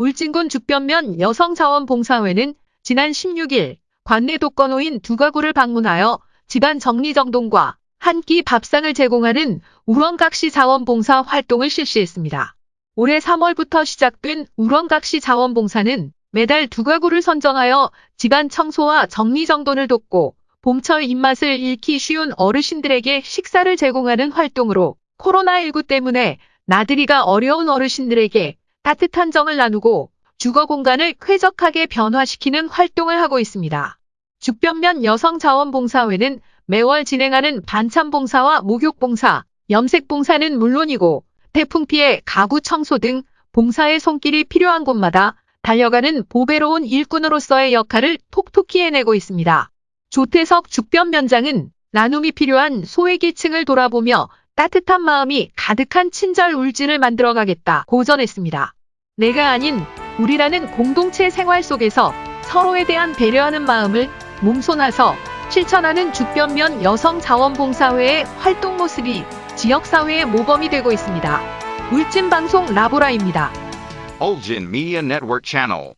울진군 죽변면 여성자원봉사회는 지난 16일 관내 독거노인 두 가구를 방문하여 집안 정리정돈과 한 끼 밥상을 제공하는 우렁각시 자원봉사 활동을 실시했습니다. 올해 3월부터 시작된 우렁각시 자원봉사는 매달 두 가구를 선정하여 집안 청소와 정리정돈을 돕고 봄철 입맛을 잃기 쉬운 어르신들에게 식사를 제공하는 활동으로 코로나19 때문에 나들이가 어려운 어르신들에게 따뜻한 정을 나누고 주거 공간을 쾌적하게 변화시키는 활동을 하고 있습니다. 죽변면 여성자원봉사회는 매월 진행하는 반찬봉사와 목욕봉사, 염색봉사는 물론이고 태풍 피해 가구 청소 등 봉사의 손길이 필요한 곳마다 달려가는 보배로운 일꾼으로서의 역할을 톡톡히 해내고 있습니다. 조태석 죽변면장은 나눔이 필요한 소외계층을 돌아보며 따뜻한 마음이 가득한 친절 울진을 만들어가겠다 고전했습니다. 내가 아닌 우리라는 공동체 생활 속에서 서로에 대한 배려하는 마음을 몸소나서 실천하는 죽변면 여성자원봉사회의 활동 모습이 지역사회의 모범이 되고 있습니다. 울진방송 라보라입니다. Ulgin Media Network Channel.